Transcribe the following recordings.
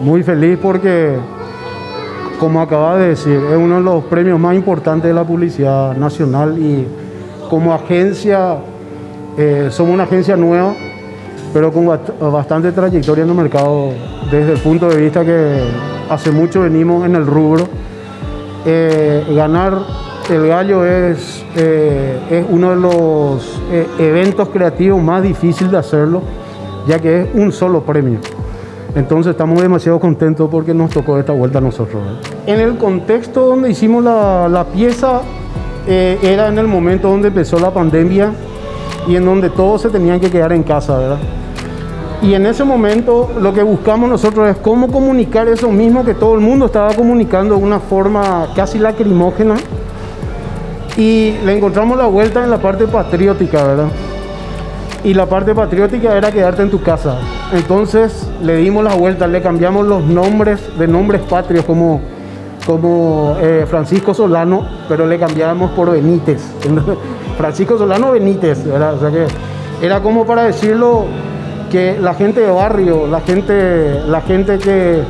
muy feliz porque, como acaba de decir, es uno de los premios más importantes de la publicidad nacional y como agencia, eh, somos una agencia nueva, pero con bastante trayectoria en el mercado desde el punto de vista que hace mucho venimos en el rubro. Eh, ganar el gallo es, eh, es uno de los eventos creativos más difíciles de hacerlo, ya que es un solo premio. Entonces estamos demasiado contentos porque nos tocó esta vuelta a nosotros. En el contexto donde hicimos la, pieza, eh, era en el momento donde empezó la pandemia y en donde todos se tenían que quedar en casa, ¿verdad? Y en ese momento lo que buscamos nosotros es cómo comunicar eso mismo que todo el mundo estaba comunicando de una forma casi lacrimógena. Y le encontramos la vuelta en la parte patriótica, ¿verdad? Y la parte patriótica era quedarte en tu casa. Entonces le dimos la vuelta, le cambiamos los nombres de nombres patrios como, como eh, Francisco Solano, pero le cambiamos por Benítez. Francisco Solano Benítez, ¿verdad? O sea que era como para decirlo que la gente de barrio, la gente, la gente que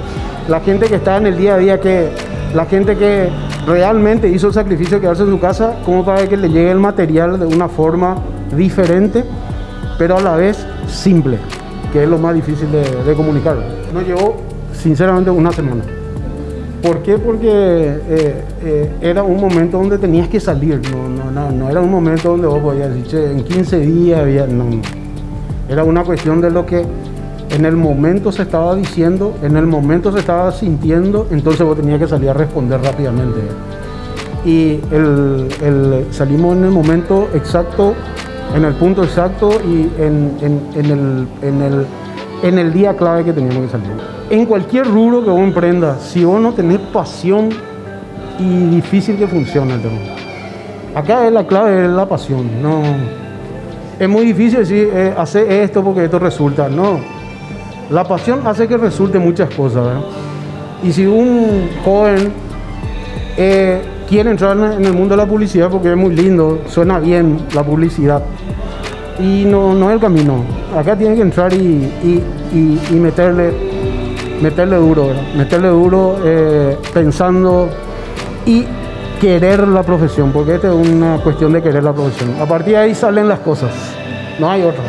la gente que está en el día a día, que la gente que realmente hizo el sacrificio de quedarse en su casa, como para que le llegue el material de una forma diferente pero a la vez simple, que es lo más difícil de, comunicar. Nos llevó sinceramente una semana. ¿Por qué? Porque eh, eh, era un momento donde tenías que salir, no, no, era un momento donde vos podías decir, en 15 días había, no, Era una cuestión de lo que en el momento se estaba diciendo, en el momento se estaba sintiendo, entonces vos tenías que salir a responder rápidamente. Y salimos en el momento exacto en el punto exacto y en, el, en, el, día clave que teníamos que salir. En cualquier rubro que vos emprendas, si vos no tenés pasión y difícil que funcione el tema. Acá es la clave, es la pasión. No, es muy difícil decir, eh, hacer esto porque esto resulta. No, la pasión hace que resulte muchas cosas. Y si un joven eh, quiere entrar en el mundo de la publicidad porque es muy lindo, suena bien la publicidad. Y no, no es el camino. Acá tiene que entrar y, meterle, meterle duro, meterle duro eh, pensando y querer la profesión, porque esta es una cuestión de querer la profesión. A partir de ahí salen las cosas, no hay otra.